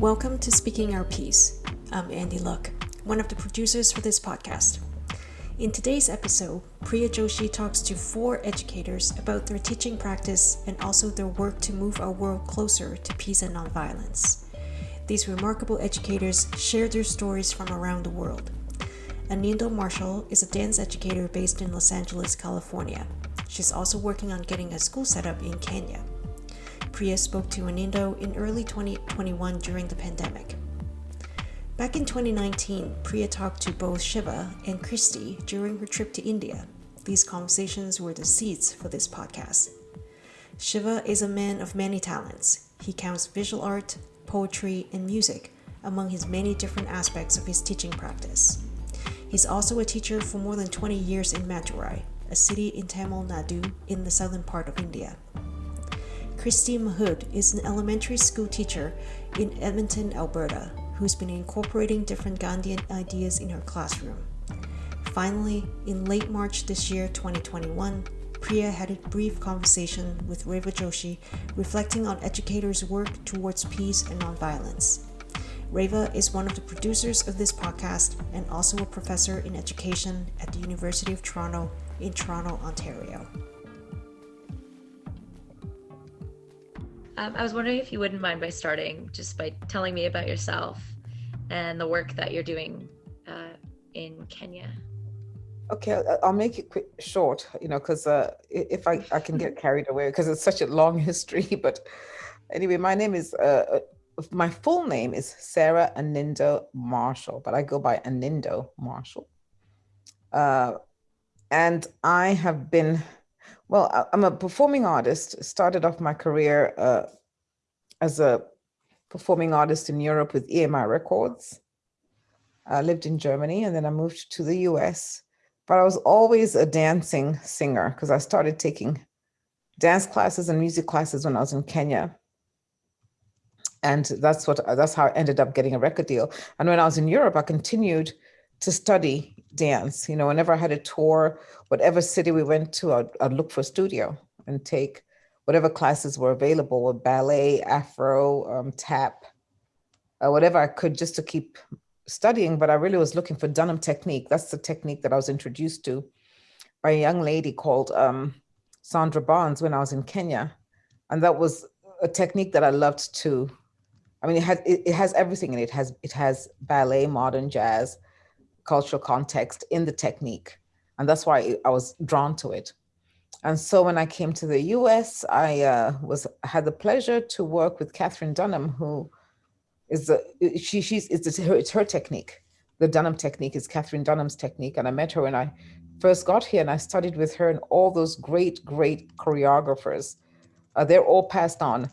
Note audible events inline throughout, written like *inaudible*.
Welcome to Speaking Our Piece. I'm Andy Luck, one of the producers for this podcast. In today's episode, Priya Joshi talks to four educators about their teaching practice and also their work to move our world closer to peace and nonviolence. These remarkable educators share their stories from around the world. Anindo Marshall is a dance educator based in Los Angeles, California. She's also working on getting a school set up in Kenya. Priya spoke to Anindo in early 2021 during the pandemic. Back in 2019, Priya talked to both Shiva and Christy during her trip to India. These conversations were the seeds for this podcast. Shiva is a man of many talents. He counts visual art, poetry, and music among his many different aspects of his teaching practice. He's also a teacher for more than 20 years in Madurai, a city in Tamil Nadu in the southern part of India. Christy Mahood is an elementary school teacher in Edmonton, Alberta, who's been incorporating different Gandhian ideas in her classroom. Finally, in late March this year, 2021, Priya had a brief conversation with Reva Joshi reflecting on educators' work towards peace and nonviolence. Reva is one of the producers of this podcast and also a professor in education at the University of Toronto in Toronto, Ontario. Um, I was wondering if you wouldn't mind by starting just by telling me about yourself and the work that you're doing uh, in Kenya. Okay, I'll make it quick, short, you know, because uh, if I, I can get carried away because it's such a long *laughs* history. But anyway, my name is, uh, uh, my full name is Sarah Anindo Marshall, but I go by Anindo Marshall. Uh, and I have been well, I'm a performing artist. Started off my career uh, as a performing artist in Europe with EMI Records. I lived in Germany and then I moved to the US. But I was always a dancing singer because I started taking dance classes and music classes when I was in Kenya. And that's what that's how I ended up getting a record deal. And when I was in Europe, I continued to study dance. You know, whenever I had a tour, whatever city we went to, I'd, I'd look for a studio and take whatever classes were available with ballet, Afro, um, tap, uh, whatever I could just to keep studying. But I really was looking for Dunham technique. That's the technique that I was introduced to by a young lady called um, Sandra Barnes when I was in Kenya. And that was a technique that I loved too. I mean, it has, it, it has everything in it. It has, it has ballet, modern jazz, cultural context in the technique. And that's why I was drawn to it. And so when I came to the US, I uh, was had the pleasure to work with Katherine Dunham, who is the, she, she's, it's her, it's her technique. The Dunham technique is Katherine Dunham's technique. And I met her when I first got here and I studied with her and all those great, great choreographers. Uh, they're all passed on,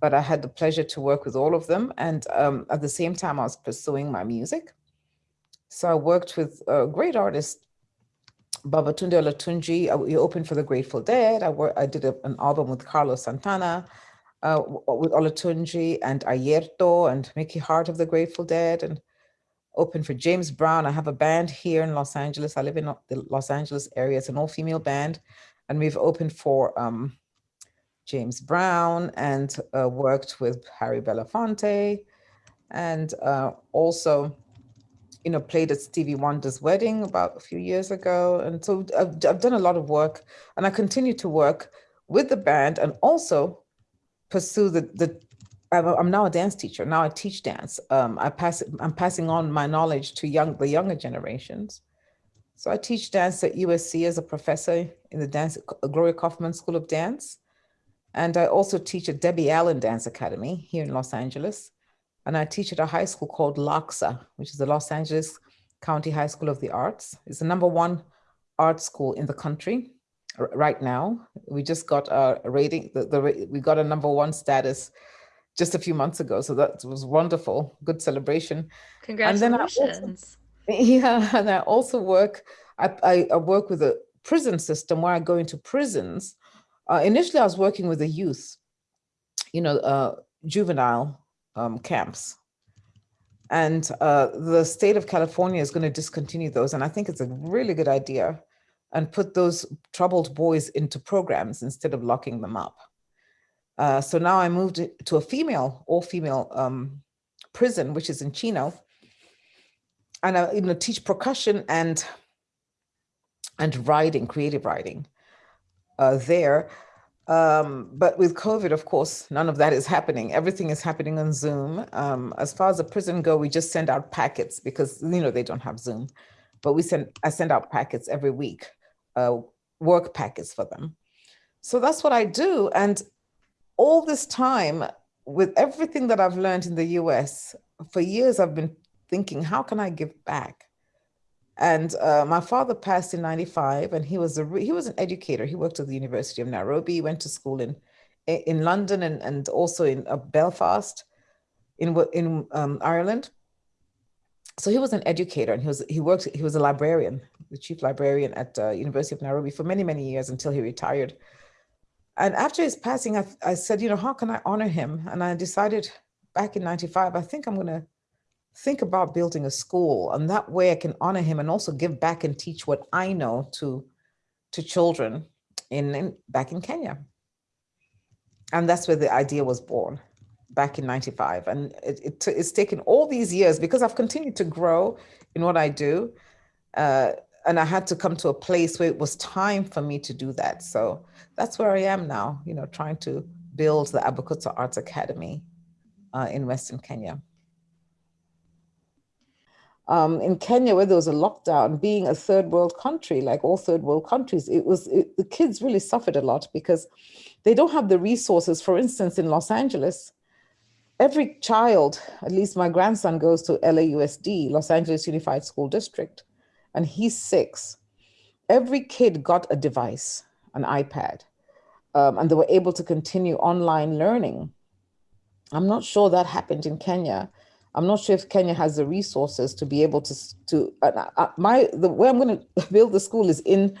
but I had the pleasure to work with all of them. And um, at the same time, I was pursuing my music. So I worked with a great artist, Babatunde Olatunji. We opened for the Grateful Dead. I, worked, I did a, an album with Carlos Santana, uh, with Olatunji and Airto and Mickey Hart of the Grateful Dead, and opened for James Brown. I have a band here in Los Angeles. I live in the Los Angeles area. It's an all-female band. And we've opened for um, James Brown and uh, worked with Harry Belafonte and uh, also you know, played at Stevie Wonder's wedding about a few years ago. And so I've, I've done a lot of work and I continue to work with the band and also pursue the, the I'm, now a dance teacher. Now I teach dance. Um, I pass, I'm passing on my knowledge to young, the younger generations. So I teach dance at USC as a professor in the dance, Glorya Kaufman School of Dance. And I also teach at Debbie Allen Dance Academy here in Los Angeles and I teach at a high school called LACHSA, which is the Los Angeles County High School of the Arts. It's the number one art school in the country right now. We just got a rating, the, the, we got a number one status just a few months ago. So that was wonderful, good celebration. Congratulations. And *laughs* also, yeah, and I also work, I, I, work with a prison system where I go into prisons. Uh, initially, I was working with the youth, you know, uh, juvenile um, camps. And uh, the state of California is going to discontinue those. And I think it's a really good idea and put those troubled boys into programs instead of locking them up. Uh, so now I moved to a female, all female um, prison, which is in Chino, and I you know teach percussion and and writing, creative writing uh, there. Um, but with COVID, of course, none of that is happening. Everything is happening on Zoom. Um, as far as the prison go, we just send out packets because you know they don't have Zoom, but we send I send out packets every week, uh, work packets for them. So that's what I do. And all this time, with everything that I've learned in the US, for years I've been thinking, how can I give back? And uh, my father passed in 95 and he was a he was an educator. He worked at the University of Nairobi, went to school in in London and, and also in uh, Belfast in in um, Ireland. So he was an educator and he was he worked he was a librarian, the chief librarian at uh, University of Nairobi for many many years until he retired. And after his passing, I, I said, you know, how can I honor him? And I decided back in 95, I think I'm going to think about building a school and that way I can honor him and also give back and teach what I know to to children in, in back in Kenya. And that's where the idea was born back in 95. And it, it, it's taken all these years because I've continued to grow in what I do. Uh, and I had to come to a place where it was time for me to do that. So that's where I am now, you know, trying to build the Abukutsa Arts Academy uh, in Western Kenya. Um, in Kenya, where there was a lockdown, being a third world country, like all third world countries, it was it, the kids really suffered a lot because they don't have the resources. For instance, in Los Angeles, every child, at least my grandson goes to LAUSD, Los Angeles Unified School District, and he's six. Every kid got a device, an iPad, um, and they were able to continue online learning. I'm not sure that happened in Kenya. I'm not sure if Kenya has the resources to be able to, to uh, my, the way I'm gonna *laughs* build the school is in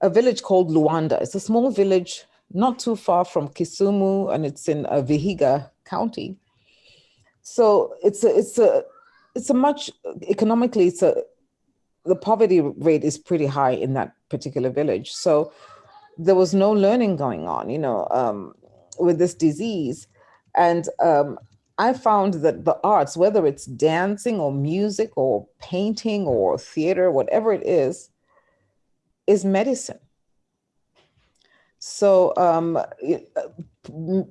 a village called Luanda. It's a small village, not too far from Kisumu, and it's in uh, Vihiga County. So it's a, it's a, it's a much, economically, it's a, the poverty rate is pretty high in that particular village. So there was no learning going on, you know, um, with this disease. And um, I found that the arts, whether it's dancing or music or painting or theater, whatever it is, is medicine. So um, uh,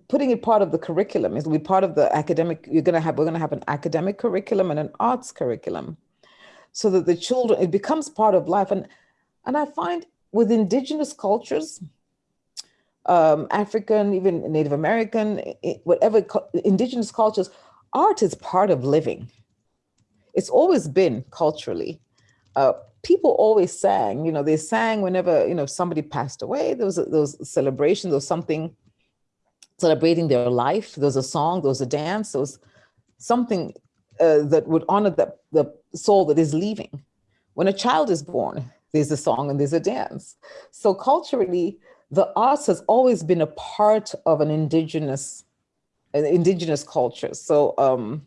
putting it part of the curriculum is we part of the academic, you're gonna have, we're gonna have an academic curriculum and an arts curriculum so that the children, it becomes part of life. And, and I find with indigenous cultures, um, African, even Native American, whatever indigenous cultures, art is part of living. It's always been culturally. Uh, people always sang, you know, they sang whenever, you know, somebody passed away, there was, a, there was a celebration, there was something celebrating their life, there was a song, there was a dance, there was something uh, that would honor the, the soul that is leaving. When a child is born, there's a song and there's a dance. So culturally, the arts has always been a part of an indigenous, indigenous culture. So um,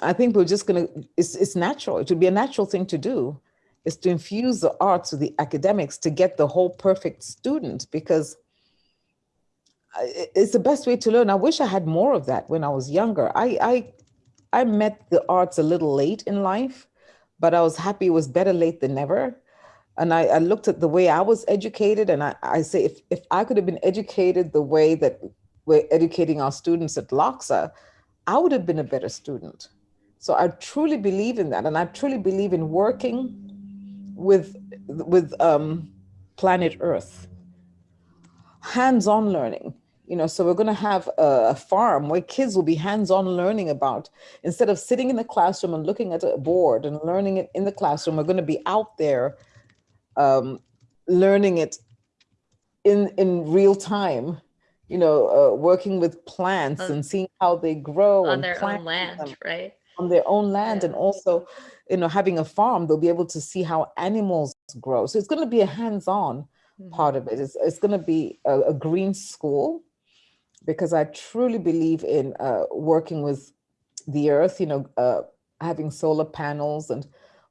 I think we're just gonna, it's, it's natural, it would be a natural thing to do, is to infuse the arts with the academics to get the whole perfect student because it's the best way to learn. I wish I had more of that when I was younger. I, I, I met the arts a little late in life, but I was happy it was better late than never and I, I, looked at the way I was educated, and I, I, say if, if I could have been educated the way that we're educating our students at LACHSA, I would have been a better student. So I truly believe in that, and I truly believe in working with with um, planet Earth, hands-on learning. You know, so we're going to have a, a farm where kids will be hands-on learning about instead of sitting in the classroom and looking at a board and learning it in the classroom. We're going to be out there um, learning it in in real time you know uh, working with plants and seeing how they grow on their own land right on their own land yeah. and also you know having a farm they'll be able to see how animals grow so it's going to be a hands-on mm-hmm. part of it it's, it's going to be a, a, green school because i truly believe in uh, working with the earth you know uh, having solar panels and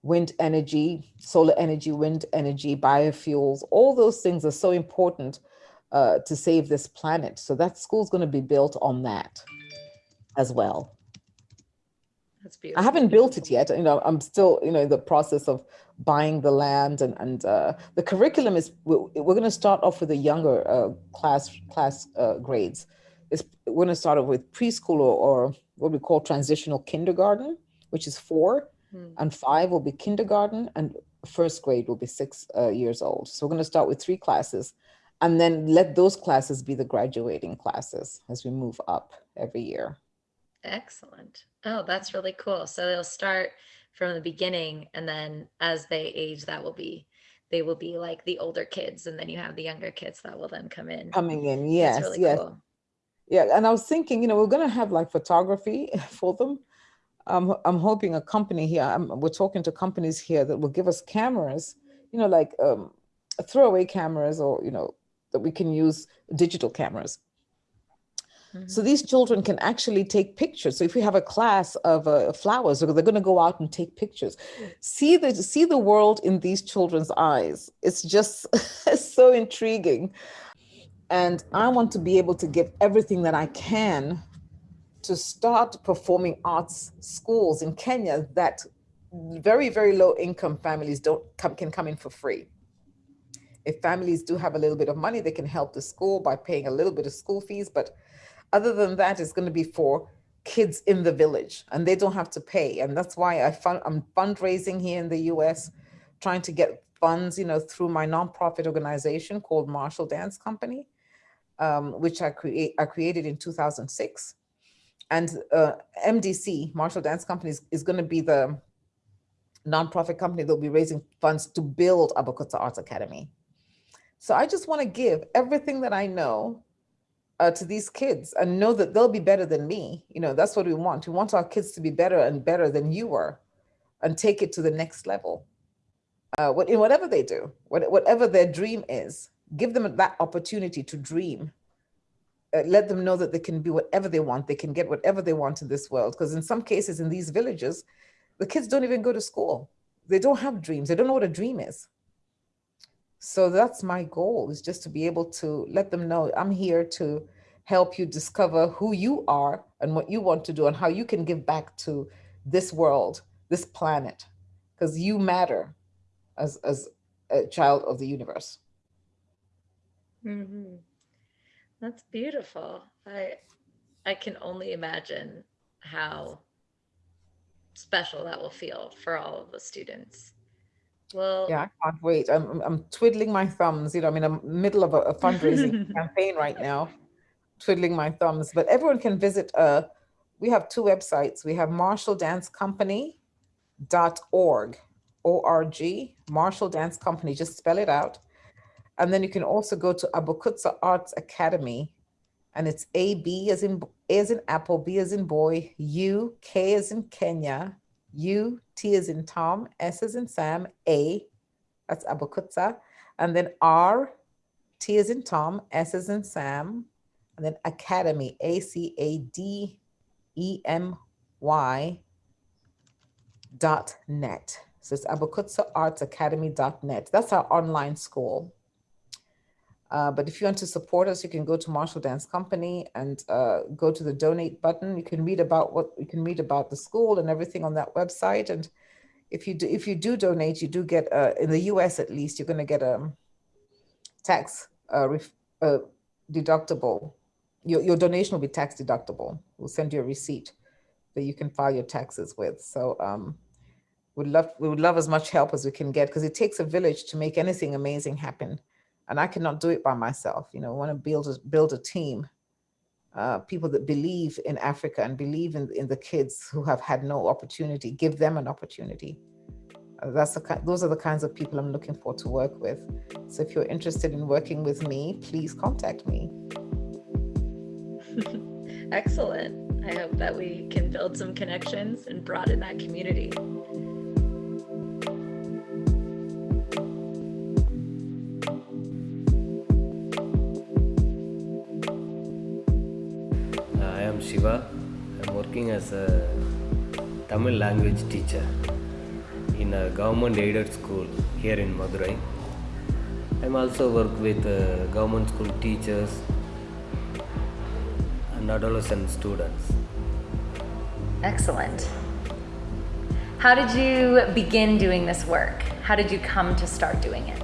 wind energy, solar energy, wind energy, biofuels, all those things are so important uh, to save this planet. So that school's going to be built on that as well. That's beautiful. I haven't built it yet. You know, I'm still, you know, in the process of buying the land and and uh, the curriculum is. We're, we're going to start off with the younger uh, class class uh, grades. It's, we're going to start off with preschool or, or, what we call transitional kindergarten, which is four, hmm. and five will be kindergarten, and first grade will be six uh, years old. So we're going to start with three classes, and then let those classes be the graduating classes as we move up every year. Excellent. Oh, that's really cool. So they'll start from the beginning and then as they age, that will be, they will be like the older kids and then you have the younger kids that will then come in. Coming in, yes, really yes. Cool. Yeah, and I was thinking, you know, we're going to have like photography *laughs* for them. Um, I'm hoping a company here, I'm, we're talking to companies here that will give us cameras, you know, like um, throwaway cameras or, you know, that we can use digital cameras so these children can actually take pictures. So if we have a class of uh, flowers, they're going to go out and take pictures. See the see the world in these children's eyes. It's just *laughs* so intriguing, and I want to be able to give everything that I can to start performing arts schools in Kenya that very very low income families don't come can come in for free. If families do have a little bit of money, they can help the school by paying a little bit of school fees, but other than that, it's going to be for kids in the village and they don't have to pay. And that's why I fund, I'm fundraising here in the US, trying to get funds, you know, through my nonprofit organization called Marshall Dance Company, um, which I create I created in 2006. And uh, MDC, Marshall Dance Company, is, is going to be the nonprofit company that will be raising funds to build Abukutsa Arts Academy. So I just want to give everything that I know uh, to these kids and know that they'll be better than me. You know, that's what we want. We want our kids to be better and better than you were and take it to the next level. Uh, in whatever they do, whatever their dream is, give them that opportunity to dream. Uh, let them know that they can be whatever they want. They can get whatever they want in this world. Because in some cases in these villages, the kids don't even go to school. They don't have dreams. They don't know what a dream is. So that's my goal is just to be able to let them know I'm here to help you discover who you are and what you want to do and how you can give back to this world, this planet, because you matter as, as a child of the universe. Mm -hmm. That's beautiful. I, I can only imagine how special that will feel for all of the students. Well, yeah, I can't wait. I'm, I'm twiddling my thumbs. You know, I'm in the middle of a, a fundraising *laughs* campaign right now, twiddling my thumbs. But everyone can visit. Uh, we have two websites. We have marshalldancecompany.org, O-R-G, Marshall Dance Company. Just spell it out. And then you can also go to Abukutsa Arts Academy, and it's A B as in A as in apple, B as in boy, U K as in Kenya, U, T is in Tom, S is in Sam, A, that's Abukutsa, and then R, T is in Tom, S is in Sam, and then Academy, A C A D E M Y dot net. So it's Abukutsa Arts Academy dot net. That's our online school. Uh, but if you want to support us, you can go to Marshall Dance Company and uh, go to the donate button. You can read about what you can read about the school and everything on that website. And if you do, if you do donate, you do get uh, in the U.S. at least you're going to get a tax uh, uh, deductible. Your your donation will be tax deductible. We'll send you a receipt that you can file your taxes with. So um, would love we would love as much help as we can get because it takes a village to make anything amazing happen and I cannot do it by myself. You know, I want to build a, build a team, uh, people that believe in Africa and believe in, in the kids who have had no opportunity, give them an opportunity. Uh, that's the, those are the kinds of people I'm looking for to work with. So if you're interested in working with me, please contact me. *laughs* Excellent. I hope that we can build some connections and broaden that community. Working as a Tamil language teacher in a government aided school here in Madurai. I'm also work with uh, government school teachers and adolescent students. Excellent. How did you begin doing this work? How did you come to start doing it?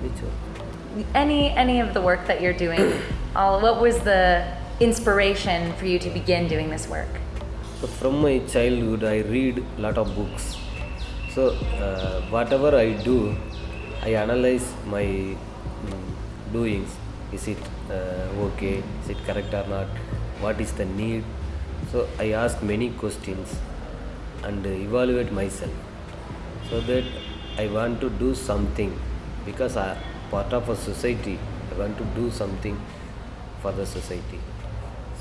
Which one? Any any of the work that you're doing, all what was the inspiration for you to begin doing this work? So from my childhood, I read a lot of books. So uh, whatever I do, I analyze my mm, doings. Is it uh, okay? Is it correct or not? What is the need? So I ask many questions and evaluate myself. So that I want to do something because I part of a society. I want to do something for the society.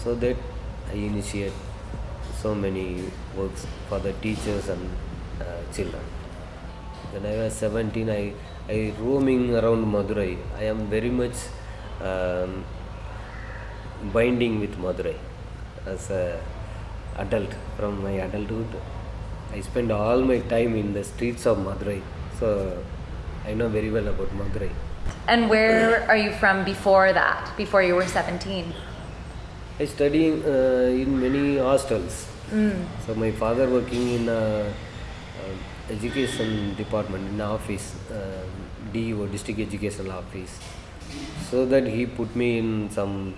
So that I initiate so many works for the teachers and uh, children. When I was 17, I, I roaming around Madurai. I am very much um, binding with Madurai as a adult from my adulthood. I spend all my time in the streets of Madurai, so I know very well about Madurai. And where are you from before that? Before you were 17? I study uh, in many hostels. So my father working in a, uh, education department in office, uh, DEO district educational office. So that he put me in some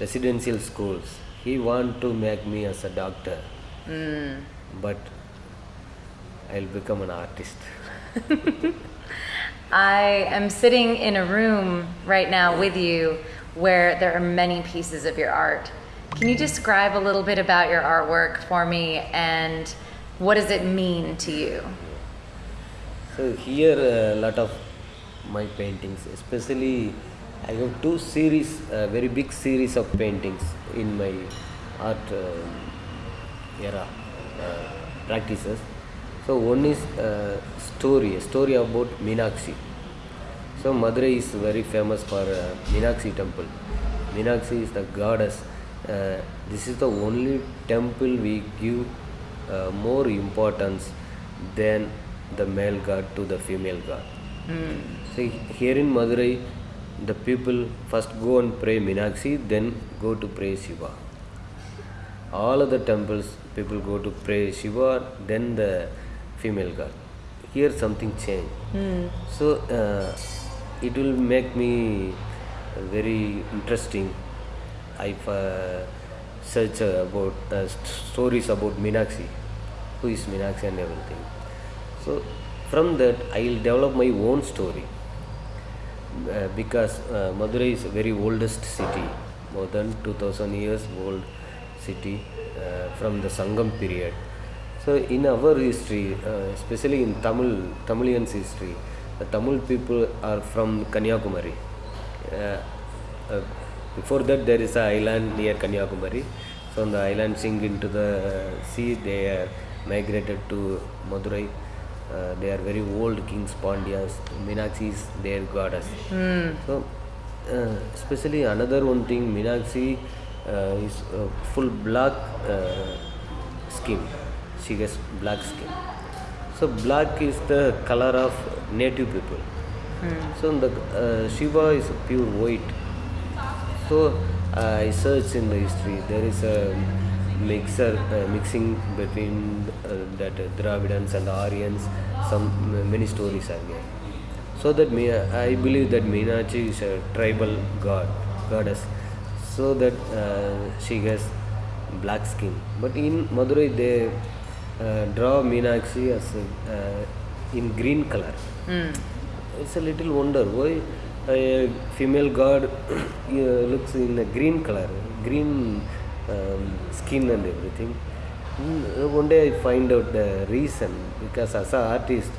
residential schools. He want to make me as a doctor, but I'll become an artist. *laughs* I am sitting in a room right now with you where there are many pieces of your art. Can you describe a little bit about your artwork for me and what does it mean to you? So here a lot of my paintings, especially I have two series, uh, very big series of paintings in my art uh, era uh, practices. So one is uh, story, a story about Meenakshi. So Madurai is very famous for uh, Meenakshi temple. Meenakshi is the goddess. Uh, this is the only temple we give uh, more importance than the male god to the female god. See here in Madurai, the people first go and pray Meenakshi, then go to pray Shiva. All other temples, people go to pray Shiva, then the female god. Here something changed. So uh, it will make me very interesting. I uh, search about uh, st- stories about Meenakshi, who is Meenakshi and everything. So from that, I will develop my own story uh, because uh, Madurai is a very oldest city, more than 2000 years old city uh, from the Sangam period. So in our history, uh, especially in Tamil Tamilians history, the Tamil people are from Kanyakumari. Uh, uh, before that, there is an island near Kanyakumari. On the island sink into the sea, they are migrated to Madurai. Uh, they are very old kings, Pandyas. Meenakshi is their goddess. So, uh, especially another one thing, Meenakshi uh, is full black uh, skin. She has black skin. So black is the color of native people. So the uh, Shiva is pure white. So I searched in the history. There is a mixer uh, mixing between uh, that uh, Dravidans and Aryans. Some many stories are there. So that me, I believe that Meenakshi is a tribal god, goddess. So that uh, she has black skin. But in Madurai they uh, draw Meenakshi as a, uh, in green color. It's a little wonder why a female god *coughs* looks in a green color, green um, skin and everything. Mm, One day I find out the reason because as an artist,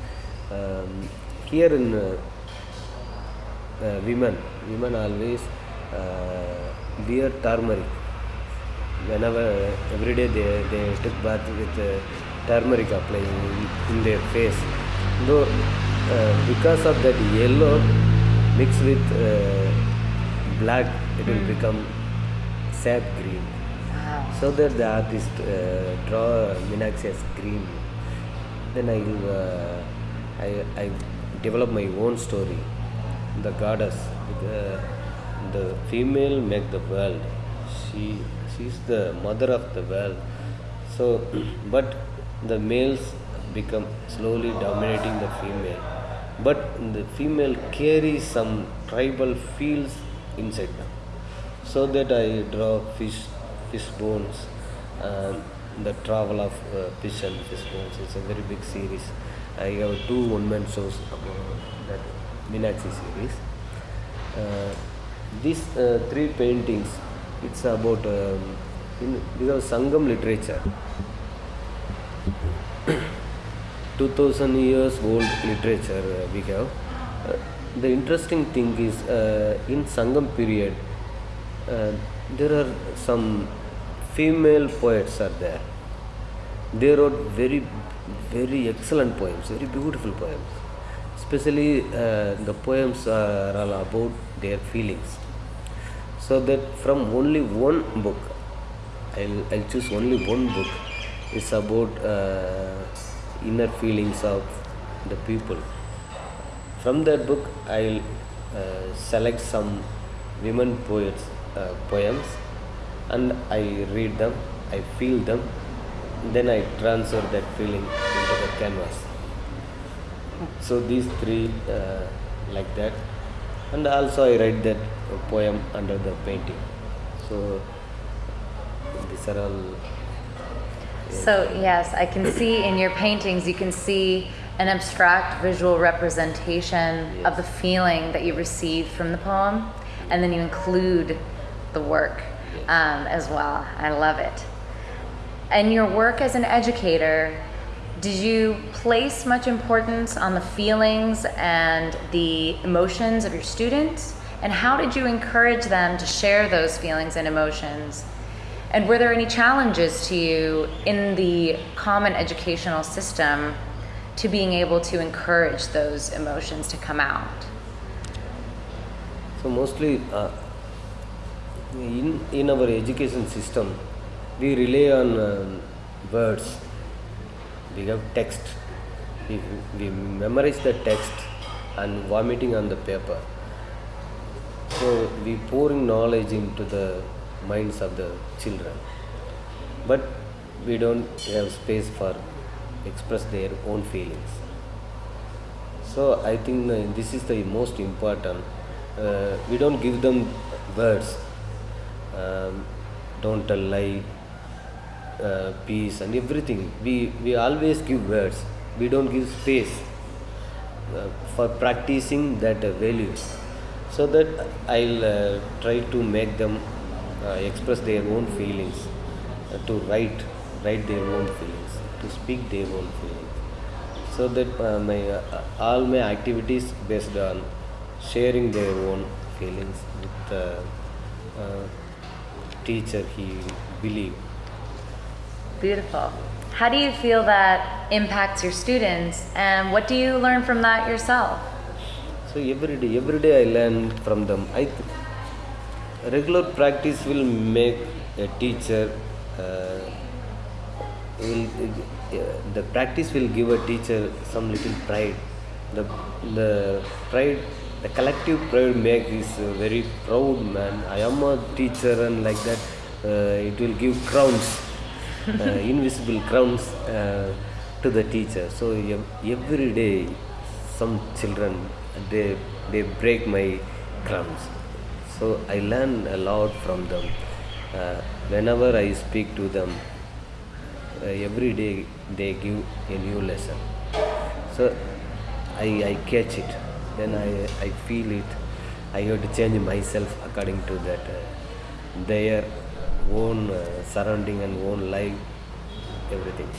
um, here in uh, uh, women, women always uh, wear turmeric. Whenever every day they, they took bath with uh, turmeric applying in, their face. Though because of that yellow mixed with uh, black, it will become sap green. So that the artist uh, draw Meenakshi as green. Then I uh, I I develop my own story. The goddess, the, the female make the world. She she's the mother of the world. So, *clears throat* but the males become slowly dominating the female but the female carries some tribal feels inside them. So that i draw fish fish bones the travel of uh, fish and fish bones. It's a very big series. I have two one man shows about that Meenakshi series. Uh, these uh, three paintings it's about um, in because sangam literature 2000 years old literature uh, we have. Uh, the interesting thing is uh, in sangam period there are some female poets are there. They wrote very very excellent poems very beautiful poems. Especially uh, the poems are all about their feelings. So that from only one book i'll, I'll choose only one book it's about uh, inner feelings of the people. From that book i'll uh, select some women poets uh, poems and i read them i feel them then i transfer that feeling into the canvas. So these three uh, like that. And also i write that poem under the painting. So these are all So, yes, I can see in your paintings, you can see an abstract visual representation of the feeling that you received from the poem, and then you include the work um, as well. I love it. And your work as an educator, did you place much importance on the feelings and the emotions of your students? And how did you encourage them to share those feelings and emotions? And were there any challenges to you in the common educational system to being able to encourage those emotions to come out? So mostly uh, in in our education system, we rely on um words. We have text. We, we memorize the text and vomiting on the paper. So we pouring knowledge into the minds of the children, but we don't have space for express their own feelings. So I think uh, this is the most important. Uh, we don't give them words. Um, don't tell lie, uh, peace, and everything. We we always give words. We don't give space uh, for practicing that uh, values. So that I'll uh, try to make them express their own feelings, uh, to write write their own feelings, to speak their own feelings so that uh, my uh, all my activities based on sharing their own feelings with the uh, teacher he believe Beautiful. How do you feel that impacts your students, and what do you learn from that yourself? so every day every day i learn from them i th- regular practice will make a teacher uh, will uh, the practice will give a teacher some little pride. The the pride the collective pride make is very proud man. I am a teacher and like that uh, it will give crowns uh, *laughs* invisible crowns uh, to the teacher. So every day some children they they break my crowns so i learn a lot from them. Uh, whenever i speak to them uh, every day they give a new lesson. So i i catch it. Then i i feel it. I have to change myself according to that uh, their own uh, surrounding and own life everything.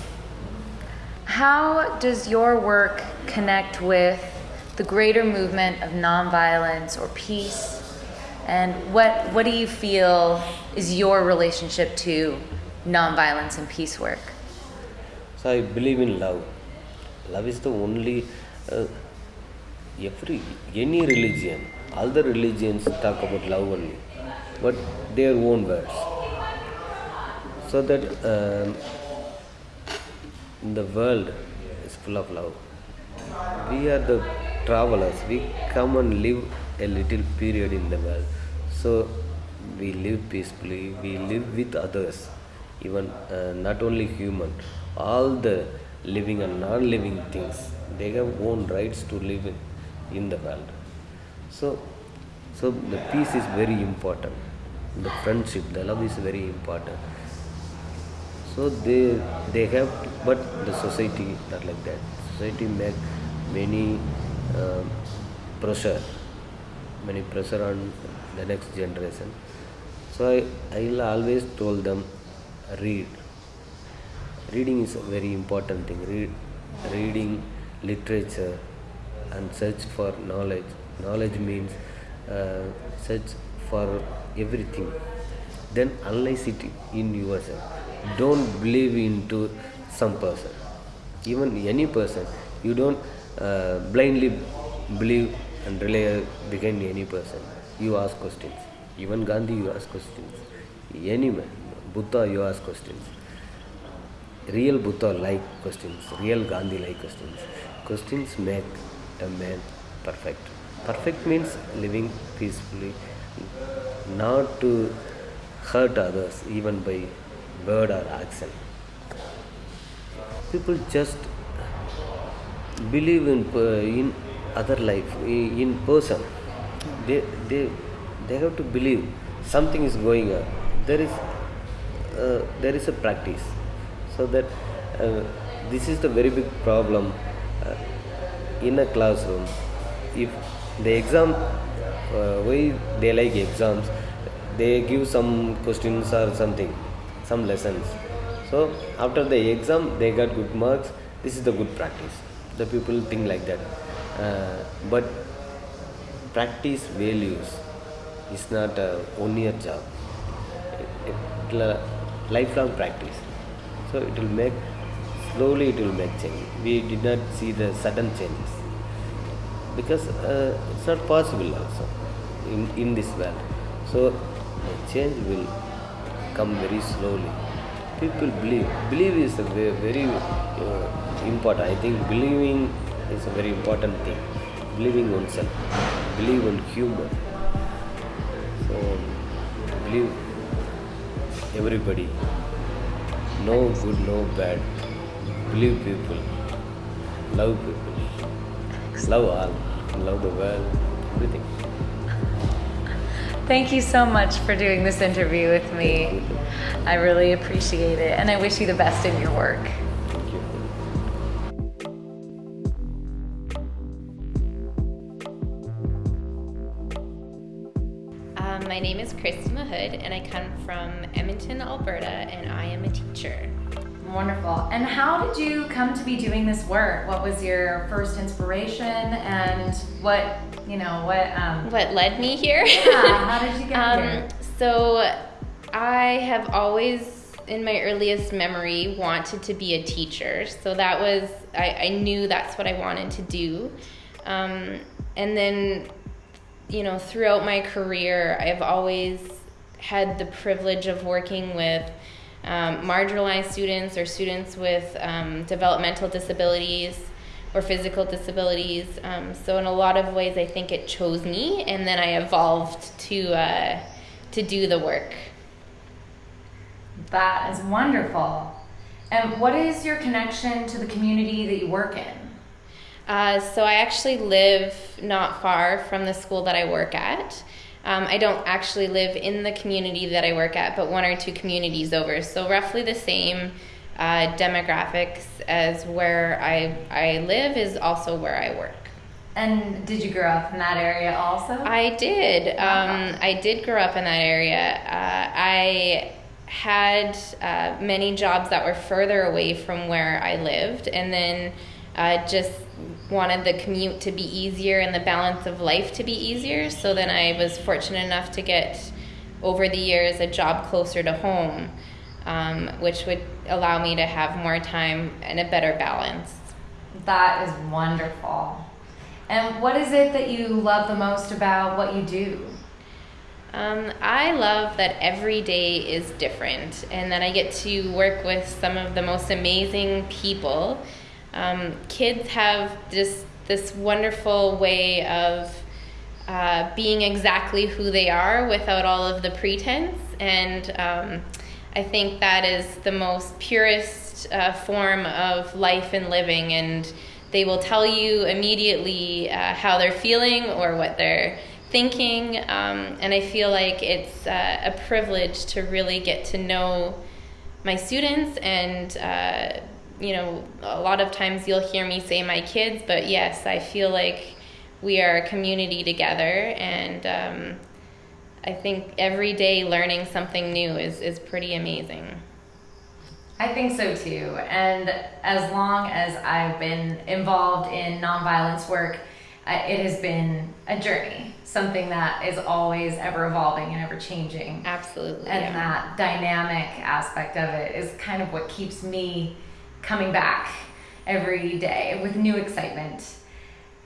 How does your work connect with the greater movement of nonviolence or peace? And what, what do you feel is your relationship to nonviolence and peace work? So I believe in love. Love is the only uh, every any religion. All the religions talk about love only, but their own words. So that um, the world is full of love. We are the travelers. We come and live a little period in the world. So we live peacefully. We live with others even uh, not only human. All the living and non-living things they have own rights to live in, in the world. So so the peace is very important. The friendship the love is very important. So they they have but the society not like that. Society make many uh, pressure many pressure on the next generation. So i i always told them read. Reading is a very important thing. Read reading literature and search for knowledge. Knowledge means uh, search for everything. Then analyze it in yourself. Don't believe into some person. Even any person you don't uh, blindly believe and rely behind any person. You ask questions. Even gandhi you ask questions. Any man buddha you ask questions. Real buddha like questions. Real gandhi like questions. Questions make a man perfect. Perfect means living peacefully not to hurt others even by word or action. People just believe in in other life in person they they they have to believe something is going on. There is uh, there is a practice. So that uh, this is the very big problem uh, in a classroom. If the exam uh, why they like exams they give some questions or something some lessons. So after the exam they got good marks this is the good practice. The people think like that uh, but practice values is not a one year job. It, it, it, lifelong practice. So it will make slowly it will make change. We did not see the sudden changes. Because uh, it's not possible also in, in this world. So the change will come very slowly. People believe believe is a very, very uh, important. I think believing is a very important thing. Believing oneself. Believe on humor so believe everybody. No good no bad. Believe people. Love people. Love all. Love the world. Everything. Thank you so much for doing this interview with me. I really appreciate it, and I wish you the best in your work. Christy Mahood, and I come from Edmonton, Alberta, and I am a teacher. Wonderful. And how did you come to be doing this work? What was your first inspiration and what, you know, what um What led me here? Yeah, how did you *laughs* get um, here? So, I have always, in my earliest memory, wanted to be a teacher. So that was, I, I knew that's what I wanted to do. Um, and then, you know, throughout my career, I've always had the privilege of working with um, marginalized students or students with um, developmental disabilities or physical disabilities. Um, so in a lot of ways, I think it chose me, and then I evolved to uh, to do the work. That is wonderful. And what is your connection to the community that you work in? Uh, so I actually live not far from the school that I work at. Um, I don't actually live in the community that I work at, but one or two communities over. So roughly the same uh, demographics as where I I live is also where I work. And did you grow up in that area also? I did. Um, I did grow up in that area. Uh, I had uh, many jobs that were further away from where I lived, and then uh, just wanted the commute to be easier and the balance of life to be easier. So then I was fortunate enough to get over the years a job closer to home, um, which would allow me to have more time and a better balance. that is wonderful. And what is it that you love the most about what you do? Um, I love that every day is different and that I get to work with some of the most amazing people. Um, kids have this, this wonderful way of uh, being exactly who they are without all of the pretense. And um, I think that is the most purest uh, form of life and living, and they will tell you immediately uh, how they're feeling or what they're thinking. Um, and I feel like it's uh, a privilege to really get to know my students and uh, you know, a lot of times you'll hear me say my kids, but yes, I feel like we are a community together, and um, I think every day learning something new is, is pretty amazing. I think so too. And as long as I've been involved in nonviolence work, it has been a journey, something that is always ever evolving and ever changing. Absolutely. And yeah. that dynamic aspect of it is kind of what keeps me coming back every day with new excitement.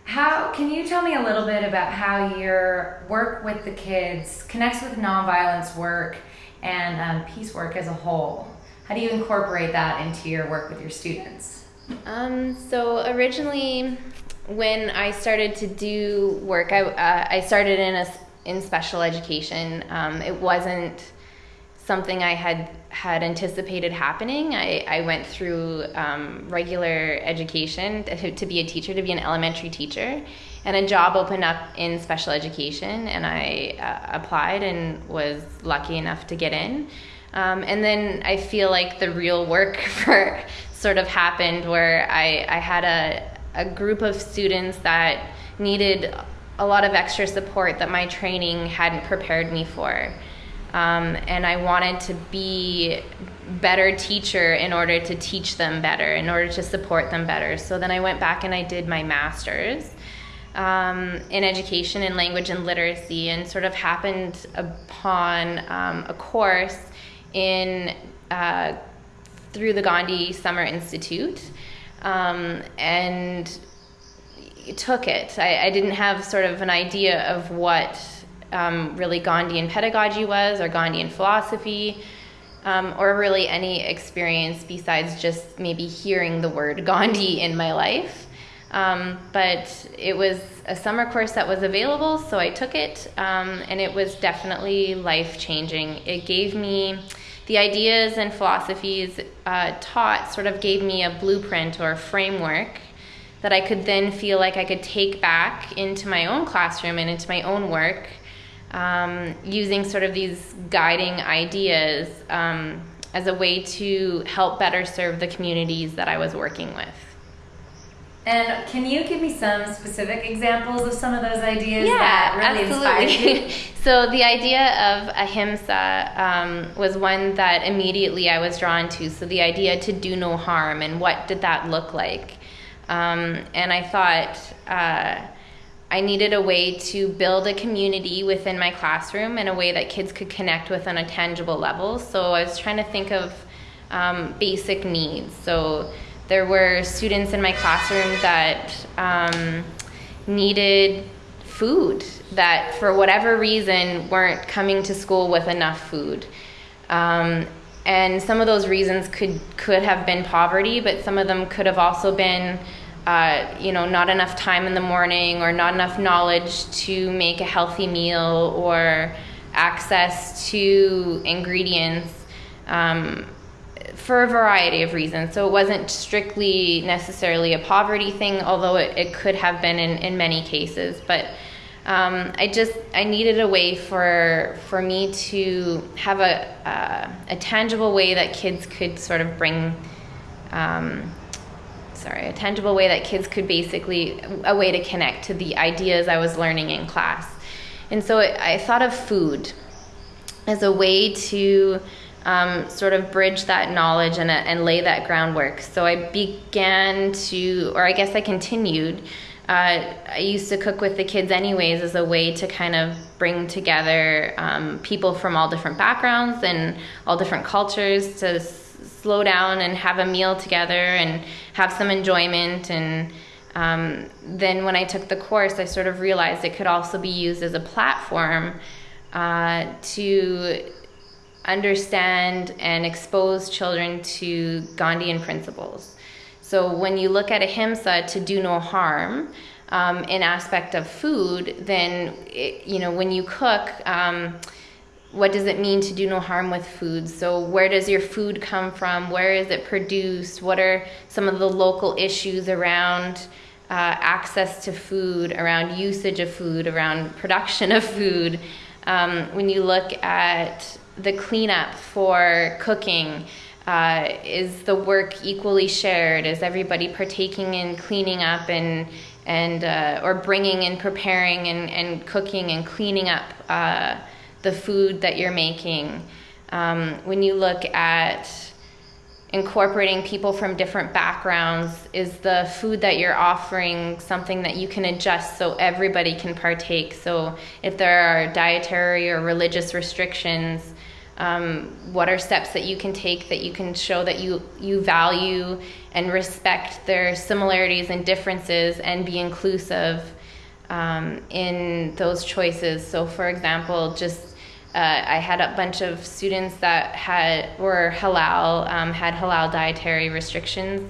How can you tell me a little bit about how your work with the kids connects with nonviolence work and um, peace work as a whole? How do you incorporate that into your work with your students? Um, so originally, when I started to do work, I, uh, I started in a in special education. Um, it wasn't something I had had anticipated happening. I, I went through um, regular education to, to, be a teacher, to be an elementary teacher, and a job opened up in special education, and I uh, applied and was lucky enough to get in. Um, and then I feel like the real work *laughs* for sort of happened where I, I had a, a group of students that needed a lot of extra support that my training hadn't prepared me for. Um, and I wanted to be better teacher in order to teach them better, in order to support them better. So then I went back and I did my master's um, in education and language and literacy, and sort of happened upon um, a course in uh, through the Gandhi Summer Institute, um, and took it. I, I didn't have sort of an idea of what um, really Gandhian pedagogy was or Gandhian philosophy. Um, or really any experience besides just maybe hearing the word Gandhi in my life. Um, but it was a summer course that was available, so I took it, um, and it was definitely life changing. It gave me the ideas and philosophies uh, taught, sort of gave me a blueprint or a framework that I could then feel like I could take back into my own classroom and into my own work um, using sort of these guiding ideas um, as a way to help better serve the communities that I was working with. And can you give me some specific examples of some of those ideas yeah, that really absolutely. inspired you? *laughs* so the idea of ahimsa um, was one that immediately I was drawn to. So the idea to do no harm and what did that look like? Um, and I thought, uh, I needed a way to build a community within my classroom in a way that kids could connect with on a tangible level. So I was trying to think of um, basic needs. So there were students in my classroom that um, needed food that, for whatever reason, weren't coming to school with enough food. Um, and some of those reasons could could have been poverty, but some of them could have also been uh, you know, not enough time in the morning or not enough knowledge to make a healthy meal or access to ingredients um, for a variety of reasons. So it wasn't strictly necessarily a poverty thing, although it, it could have been in, in many cases. But um, I just I needed a way for for me to have a uh, a tangible way that kids could sort of bring um, sorry, a tangible way that kids could basically, a way to connect to the ideas I was learning in class. And so I thought of food as a way to um, sort of bridge that knowledge and, and lay that groundwork. So I began to, or I guess I continued. Uh, I used to cook with the kids anyways as a way to kind of bring together um, people from all different backgrounds and all different cultures to slow down and have a meal together and have some enjoyment. And um, then when I took the course, I sort of realized it could also be used as a platform uh, to understand and expose children to Gandhian principles. So when you look at ahimsa to do no harm, um, in aspect of food, then it, you know when you cook, um, what does it mean to do no harm with food? So, where does your food come from? Where is it produced? What are some of the local issues around uh, access to food, around usage of food, around *laughs* production of food? Um, when you look at the cleanup for cooking, uh, is the work equally shared? Is everybody partaking in cleaning up and and uh, or bringing and preparing and, and cooking and cleaning up uh, the food that you're making? Um, when you look at incorporating people from different backgrounds, is the food that you're offering something that you can adjust so everybody can partake? So if there are dietary or religious restrictions, um, what are steps that you can take that you can show that you you value and respect their similarities and differences and be inclusive um, in those choices so for example just uh, I had a bunch of students that had were halal um, had halal dietary restrictions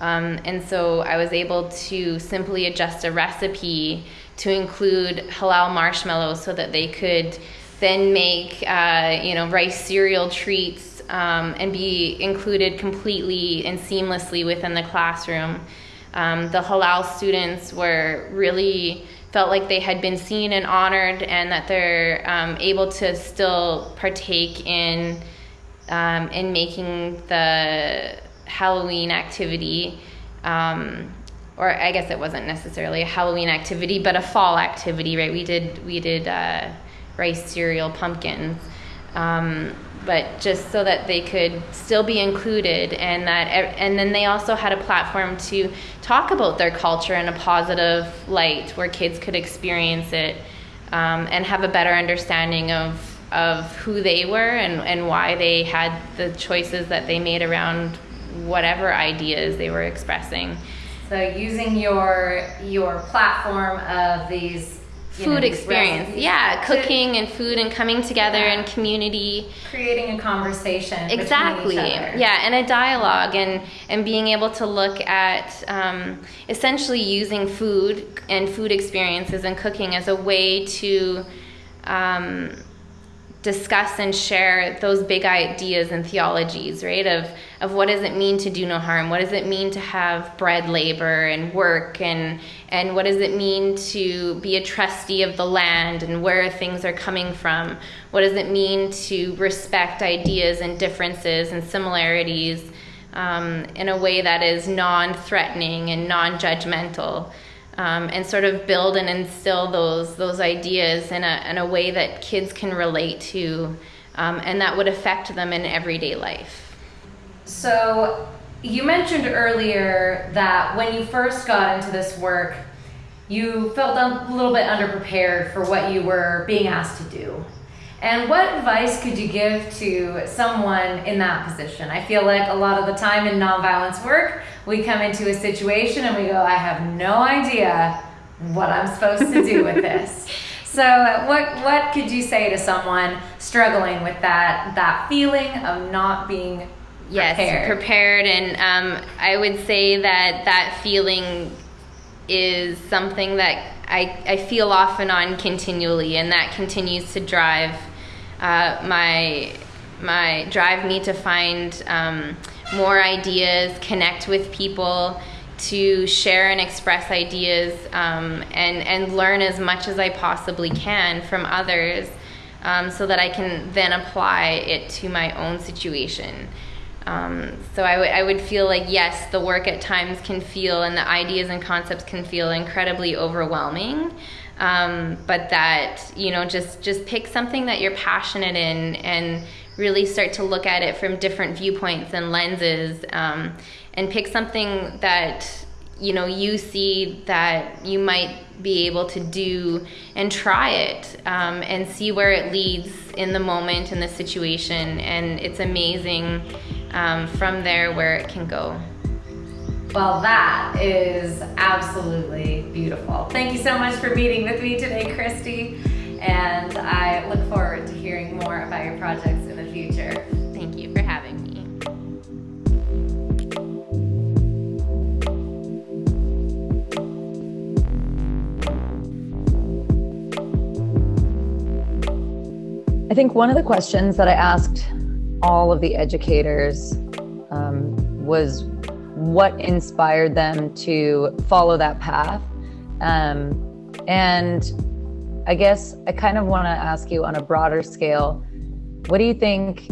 um, and so I was able to simply adjust a recipe to include halal marshmallows so that they could then make uh, you know rice cereal treats um, and be included completely and seamlessly within the classroom. Um, the halal students were really felt like they had been seen and honored, and that they're um, able to still partake in um, in making the Halloween activity. Um, or I guess it wasn't necessarily a Halloween activity, but a fall activity, right? We did we did uh, rice cereal pumpkins. But just so that they could still be included and that and then they also had a platform to talk about their culture in a positive light where kids could experience it um, and have a better understanding of of who they were and, and why they had the choices that they made around whatever ideas they were expressing. So using your your platform of these food know, experience. Yeah, cooking and food and coming together yeah. in community. Creating a conversation. Exactly. Yeah, and a dialogue and and being able to look at um, essentially using food and food experiences and cooking as a way to. Um, discuss and share those big ideas and theologies, right? Of of what does it mean to do no harm? What does it mean to have bread labor and work and and what does it mean to be a trustee of the land and where things are coming from? What does it mean to respect ideas and differences and similarities um, in a way that is non-threatening and non-judgmental? Um, and sort of build and instill those those ideas in a in a way that kids can relate to, um, and that would affect them in everyday life. So, you mentioned earlier that when you first got into this work, you felt a little bit underprepared for what you were being asked to do. And what advice could you give to someone in that position? I feel like a lot of the time in nonviolence work, we come into a situation and we go, I have no idea what I'm supposed to do with *laughs* this. So, what what could you say to someone struggling with that that feeling of not being yes prepared, prepared and um, I would say that that feeling is something that I, I feel off and on continually, and that continues to drive uh, my my drive me to find um, more ideas, connect with people, to share and express ideas, um, and and learn as much as I possibly can from others, um, so that I can then apply it to my own situation. Um, so I, would feel like yes, the work at times can feel and the ideas and concepts can feel incredibly overwhelming. Um, but that you know just just pick something that you're passionate in and really start to look at it from different viewpoints and lenses um, and pick something that you know you see that you might be able to do and try it um, and see where it leads in the moment in the situation and it's amazing um, from there where it can go well, that is absolutely beautiful. Thank you so much for meeting with me today, Christy. And I look forward to hearing more about your projects in the future. Thank you for having me. I think one of the questions that I asked all of the educators um, was what inspired them to follow that path. Um, and I guess I kind of want to ask you on a broader scale what do you think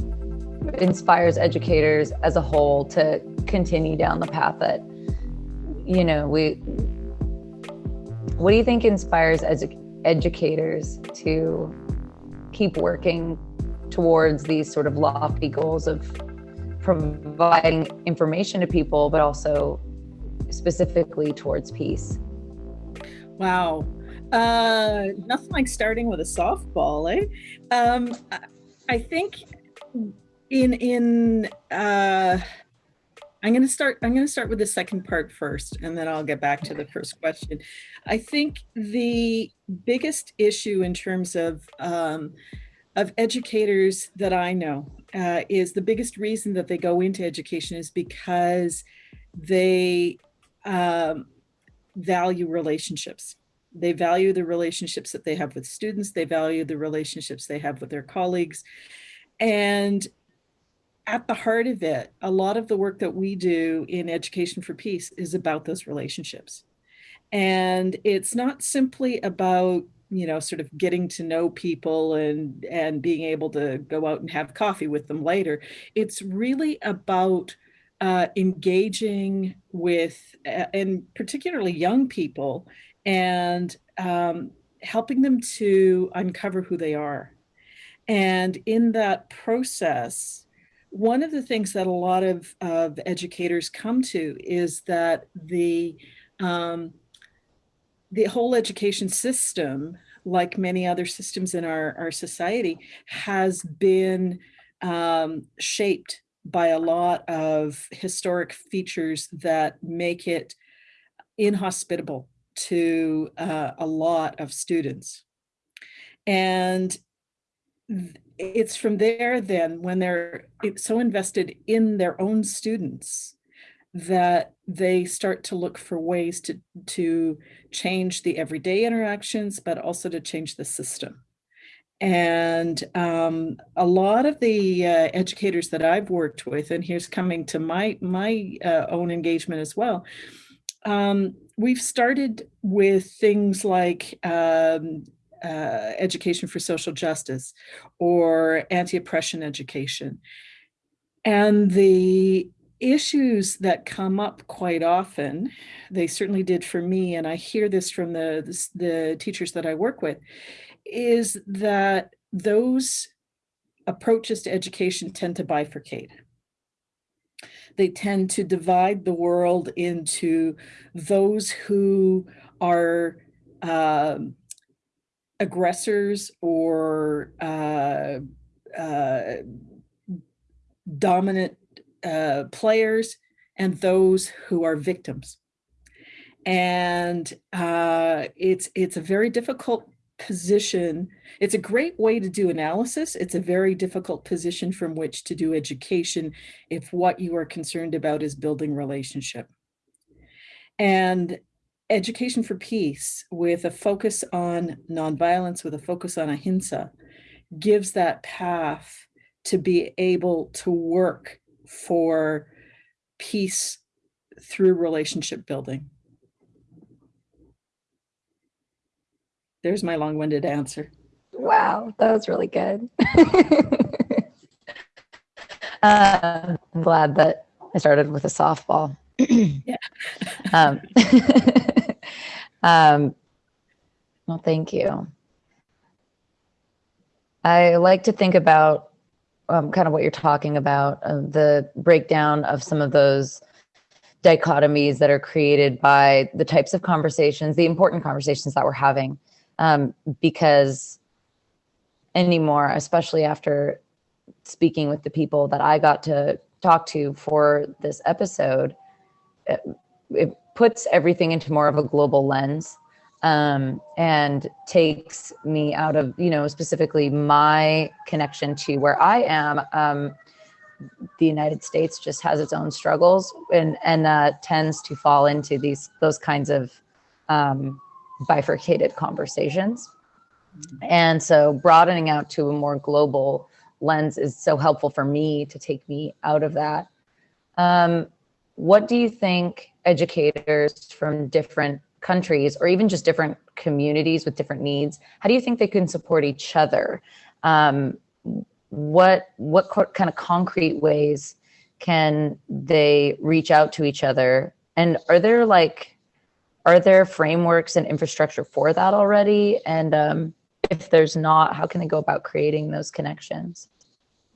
inspires educators as a whole to continue down the path that, you know, we, what do you think inspires edu- educators to keep working towards these sort of lofty goals of providing information to people, but also specifically towards peace? Wow. Uh, nothing like starting with a softball, eh? Um, I think in in uh, I'm going to start. I'm going to start with the second part first, and then I'll get back to the first question. I think the biggest issue in terms of um, of educators that I know uh, is the biggest reason that they go into education is because they um, value relationships. They value the relationships that they have with students. They value the relationships they have with their colleagues. And at the heart of it, a lot of the work that we do in Education for Peace is about those relationships. And it's not simply about you know sort of getting to know people and and being able to go out and have coffee with them later. It's really about uh, engaging with uh, and particularly young people and um, helping them to uncover who they are. And in that process one of the things that a lot of, of educators come to is that the um, the whole education system, like many other systems in our, our society, has been um, shaped by a lot of historic features that make it inhospitable to uh, a lot of students. And it's from there then when they're so invested in their own students that they start to look for ways to to change the everyday interactions but also to change the system and um, a lot of the uh, educators that i've worked with and here's coming to my my uh, own engagement as well um, we've started with things like um, uh, education for social justice or anti-oppression education. And the issues that come up quite often, they certainly did for me, and I hear this from the, the, the teachers that I work with, is that those approaches to education tend to bifurcate. They tend to divide the world into those who are um, aggressors or uh, uh, dominant uh, players and those who are victims. And uh, it's it's a very difficult position. It's a great way to do analysis. It's a very difficult position from which to do education if what you are concerned about is building relationship. And education for peace with a focus on nonviolence, with a focus on ahimsa, gives that path to be able to work for peace through relationship building. There's my long winded answer. Wow, that was really good. *laughs* uh, I'm glad that I started with a softball. yeah. *laughs* um, *laughs* um, well, thank you. I like to think about um, kind of what you're talking about, uh, the breakdown of some of those dichotomies that are created by the types of conversations, the important conversations that we're having. Um, because anymore, especially after speaking with the people that I got to talk to for this episode, it, it puts everything into more of a global lens um, and takes me out of, you know, specifically my connection to where I am. Um, the United States just has its own struggles and and uh, tends to fall into these those kinds of um, bifurcated conversations. And so broadening out to a more global lens is so helpful for me to take me out of that. Um, what do you think educators from different countries or even just different communities with different needs, how do you think they can support each other? Um, what what co- kind of concrete ways can they reach out to each other? And are there like are there frameworks and infrastructure for that already? And um, if there's not, how can they go about creating those connections?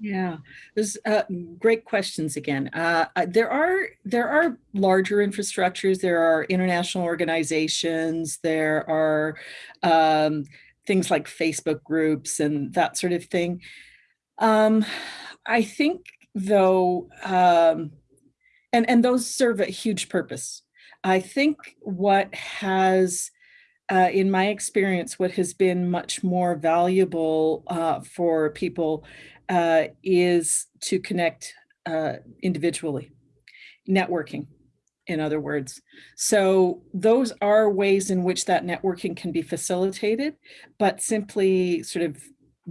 Yeah, there's uh, great questions again. Uh, there are there are larger infrastructures. There are international organizations. There are um, things like Facebook groups and that sort of thing. Um, I think though, um, and and those serve a huge purpose. I think what has uh, in my experience, what has been much more valuable uh, for people uh, is to connect uh, individually, networking, in other words. So those are ways in which that networking can be facilitated, but simply sort of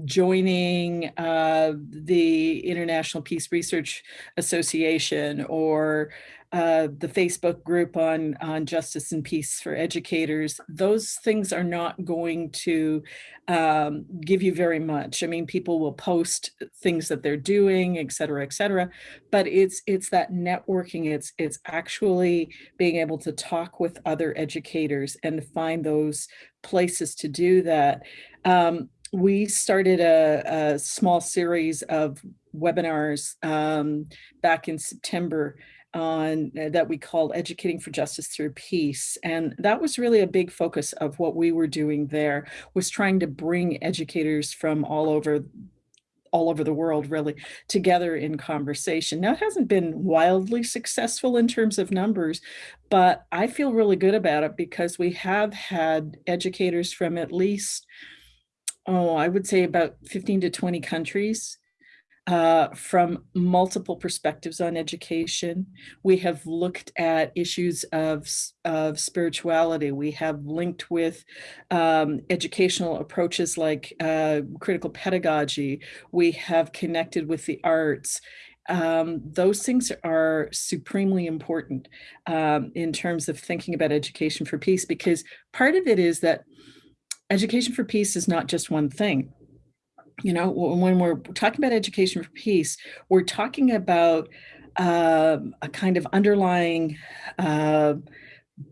joining uh, the International Peace Research Association or uh, the Facebook group on, on justice and peace for educators, those things are not going to um, give you very much. I mean, people will post things that they're doing, et cetera, et cetera, but it's it's that networking, it's it's actually being able to talk with other educators and find those places to do that. Um, we started a, a, small series of webinars um, back in September on uh, that we called educating for justice through peace. And that was really a big focus of what we were doing there was trying to bring educators from all over all over the world really together in conversation. Now it hasn't been wildly successful in terms of numbers but i feel really good about it because we have had educators from at least oh i would say about 15 to 20 countries uh, from multiple perspectives on education. We have looked at issues of, of spirituality. We have linked with um, educational approaches like uh, critical pedagogy. We have connected with the arts. Um, those things are supremely important um, in terms of thinking about education for peace because part of it is that education for peace is not just one thing you know, when we're talking about education for peace, we're talking about uh, a kind of underlying uh,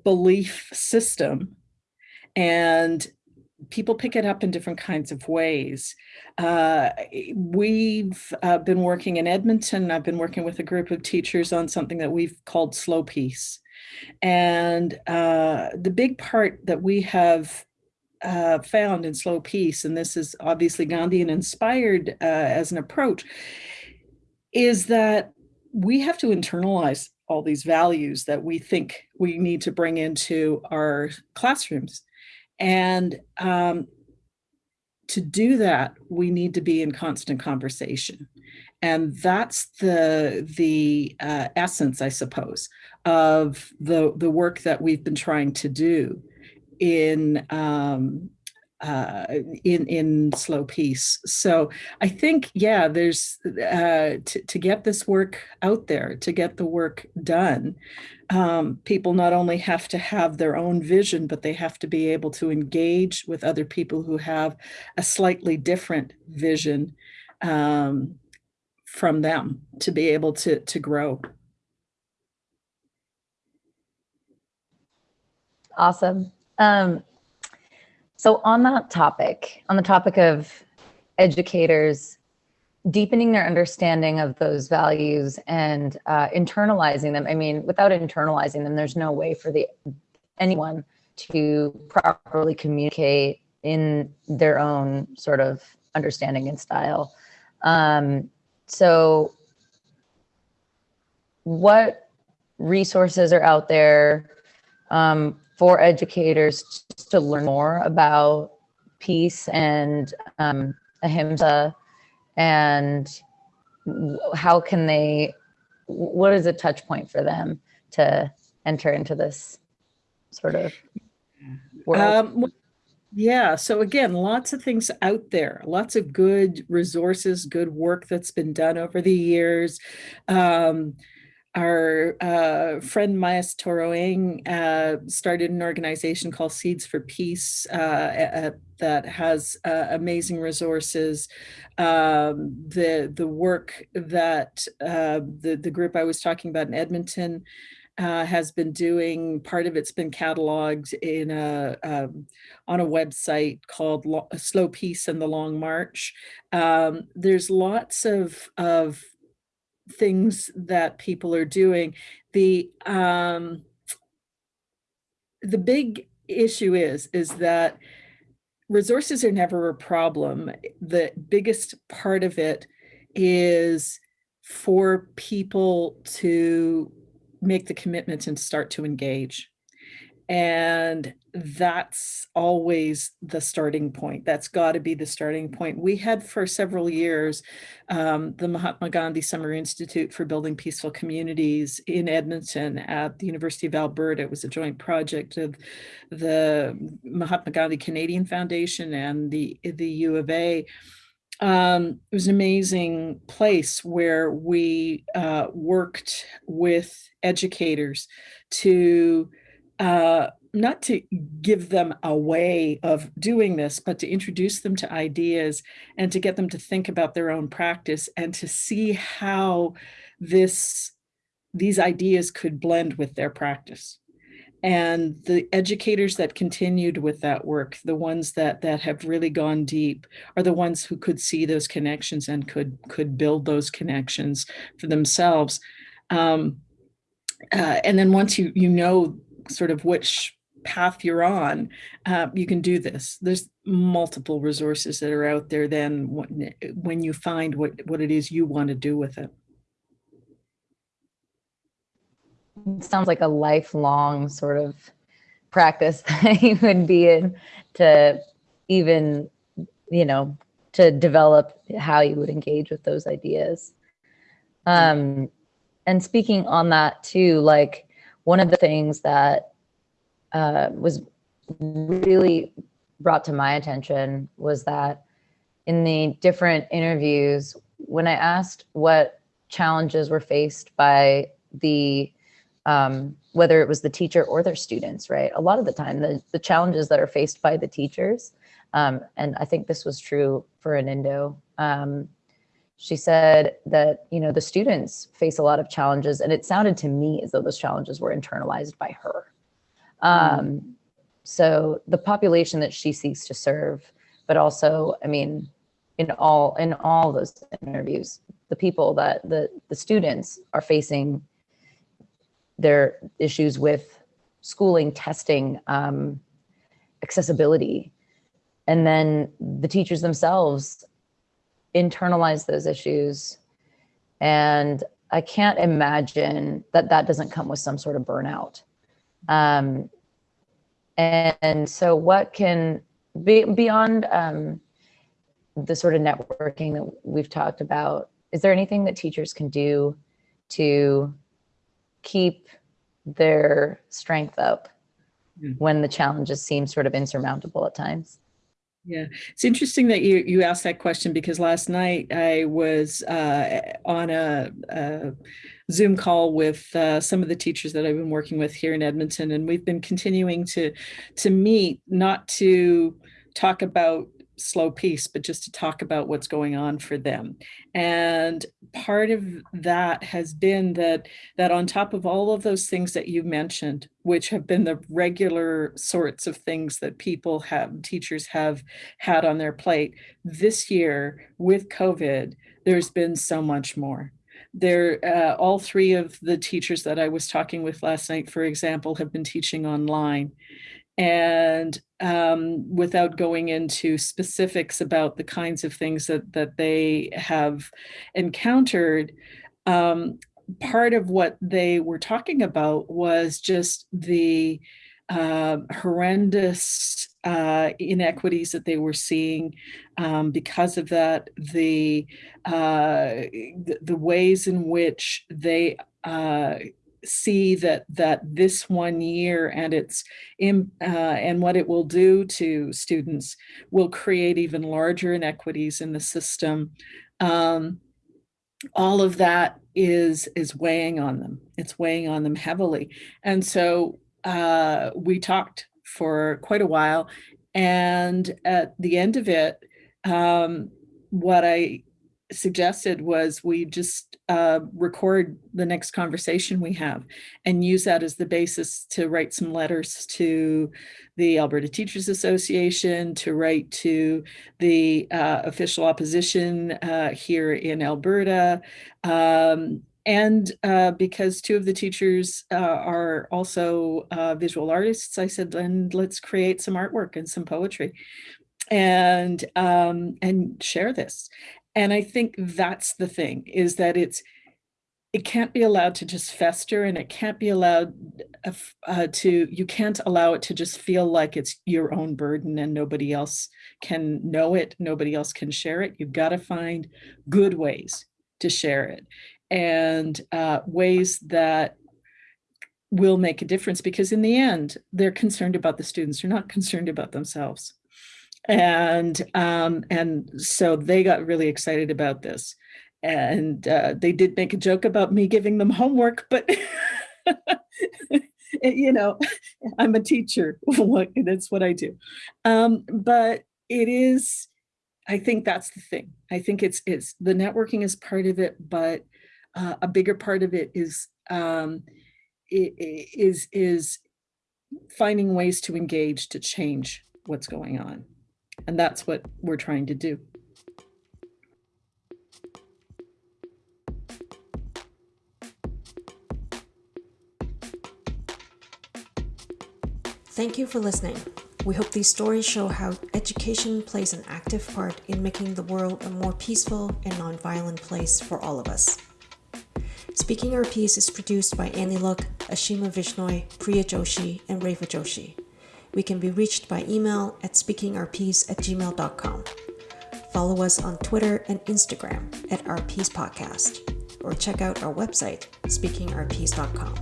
belief system, and people pick it up in different kinds of ways. Uh, we've uh, been working in Edmonton. I've been working with a group of teachers on something that we've called slow peace. And uh, the big part that we have uh, found in slow peace, and this is obviously Gandhian inspired uh, as an approach, is that we have to internalize all these values that we think we need to bring into our classrooms. And um, to do that, we need to be in constant conversation. And that's the the uh, essence, I suppose, of the the work that we've been trying to do in um, uh, in in slow peace. So I think yeah, there's uh, to get this work out there, to get the work done. Um, people not only have to have their own vision, but they have to be able to engage with other people who have a slightly different vision um, from them to be able to to grow. Awesome. Um, so on that topic, on the topic of educators deepening their understanding of those values and uh, internalizing them. I mean, without internalizing them, there's no way for the anyone to properly communicate in their own sort of understanding and style. Um, so, what resources are out there um, for educators to learn more about peace and um, ahimsa and how can they what is a touch point for them to enter into this sort of world? Um, Yeah. So again, lots of things out there, lots of good resources, good work that's been done over the years. Um, our uh, friend Mayas Toroeng uh, started an organization called Seeds for Peace uh, that has uh, amazing resources. Um, the the work that uh, the the group I was talking about in Edmonton uh, has been doing. Part of it's been cataloged in a um, on a website called Lo Slow Peace and the Long March. Um, there's lots of of things that people are doing. The um, the big issue is is that resources are never a problem. The biggest part of it is for people to make the commitment and start to engage. And that's always the starting point. That's got to be the starting point. We had for several years um, the Mahatma Gandhi Summer Institute for Building Peaceful Communities in Edmonton at the University of Alberta. It was a joint project of the Mahatma Gandhi Canadian Foundation and the, the U of A um, it was an amazing place where we uh, worked with educators to uh, not to give them a way of doing this, but to introduce them to ideas and to get them to think about their own practice and to see how this these ideas could blend with their practice. And the educators that continued with that work the ones that that have really gone deep are the ones who could see those connections and could could build those connections for themselves. Um, uh, and then once you you know sort of which path you're on uh, you can do this there's multiple resources that are out there then when, you find what what it is you want to do with it it sounds like a lifelong sort of practice *laughs* that you would be in to even, you know, to develop how you would engage with those ideas. Um, and speaking on that too, like one of the things that uh, was really brought to my attention was that in the different interviews, when I asked what challenges were faced by the um, whether it was the teacher or their students, right? A lot of the time, the, the challenges that are faced by the teachers, um, and I think this was true for Anindo, um, she said that, you know, the students face a lot of challenges, and it sounded to me as though those challenges were internalized by her. Mm. So the population that she seeks to serve, but also, I mean, in all in all those interviews, the people that the the students are facing their issues with schooling, testing, um, accessibility. And then the teachers themselves internalize those issues. And I can't imagine that that doesn't come with some sort of burnout. Um, and, and, so what can be beyond um, the sort of networking that we've talked about, is there anything that teachers can do to keep their strength up mm. when the challenges seem sort of insurmountable at times. Yeah, it's interesting that you you asked that question because last night I was uh, on a, a, Zoom call with uh, some of the teachers that I've been working with here in Edmonton, and we've been continuing to to meet, not to talk about slow peace, but just to talk about what's going on for them. And part of that has been that that on top of all of those things that you mentioned, which have been the regular sorts of things that people have, teachers have had on their plate, this year with COVID, there's been so much more there uh, all three of the teachers that i was talking with last night for example have been teaching online and um, without going into specifics about the kinds of things that that they have encountered, um, part of what they were talking about was just the uh, horrendous uh, inequities that they were seeing um, because of that, the, uh, the, ways in which they uh, see that that this one year and its in, uh, and what it will do to students will create even larger inequities in the system. Um, all of that is is weighing on them. It's weighing on them heavily, and so uh, we talked for quite a while, and at the end of it, um, what I suggested was we just uh, record the next conversation we have and use that as the basis to write some letters to the Alberta Teachers Association, to write to the uh, official opposition uh, here in Alberta. Um, and uh, because two of the teachers uh, are also uh, visual artists, I said, then let's create some artwork and some poetry and um, and share this. And I think that's the thing is that it's it can't be allowed to just fester and it can't be allowed uh, uh, to you can't allow it to just feel like it's your own burden and nobody else can know it nobody else can share it. You've got to find good ways to share it and uh, ways that will make a difference because in the end they're concerned about the students they're not concerned about themselves and um, and so they got really excited about this. And uh, they did make a joke about me giving them homework but *laughs* you know i'm a teacher that's what i do. Um, but it is i think that's the thing. I think it's it's the networking is part of it but uh, a bigger part of it is um, is is finding ways to engage to change what's going on and that's what we're trying to do. Thank you for listening. We hope these stories show how education plays an active part in making the world a more peaceful and nonviolent place for all of us. Speaking Our Piece is produced by Annie Look, Ashima Vishnoi, Priya Joshi, and Reva Joshi. We can be reached by email at speakingourpiece at gmail.com. Follow us on Twitter and Instagram at Our Piece Podcast, or check out our website, speakingourpiece.com.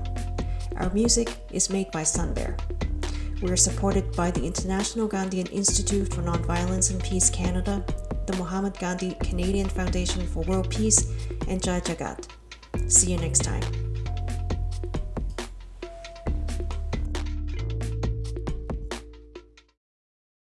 Our music is made by Sunbear. We are supported by the International Gandhian Institute for Nonviolence and Peace Canada, the Mahatma Gandhi Canadian Foundation for World Peace, and Jai Jagat. See you next time.